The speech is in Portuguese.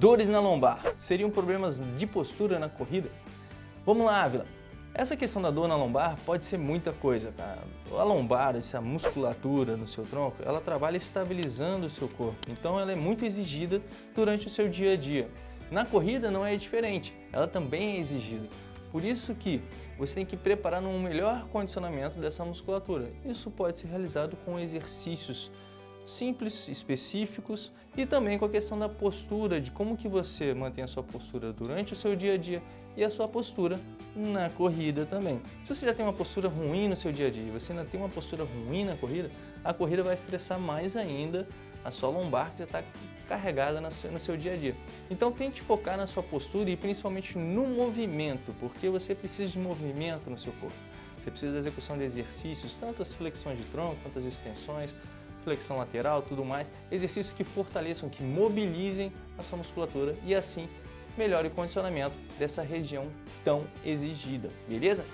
Dores na lombar seriam problemas de postura na corrida? Vamos lá, Ávila. Essa questão da dor na lombar pode ser muita coisa, tá? A lombar, essa musculatura no seu tronco, ela trabalha estabilizando o seu corpo. Então ela é muito exigida durante o seu dia a dia. Na corrida não é diferente, ela também é exigida. Por isso que você tem que preparar um melhor condicionamento dessa musculatura. Isso pode ser realizado com exercícios simples, específicos e também com a questão da postura, de como que você mantém a sua postura durante o seu dia a dia e a sua postura na corrida também. Se você já tem uma postura ruim no seu dia a dia e você ainda tem uma postura ruim na corrida, a corrida vai estressar mais ainda a sua lombar que já está carregada no seu dia a dia. Então tente focar na sua postura e principalmente no movimento, porque você precisa de movimento no seu corpo. Você precisa da execução de exercícios, tanto as flexões de tronco quanto as extensões, flexão lateral, tudo mais, exercícios que fortaleçam, que mobilizem a sua musculatura e assim melhore o condicionamento dessa região tão exigida, beleza?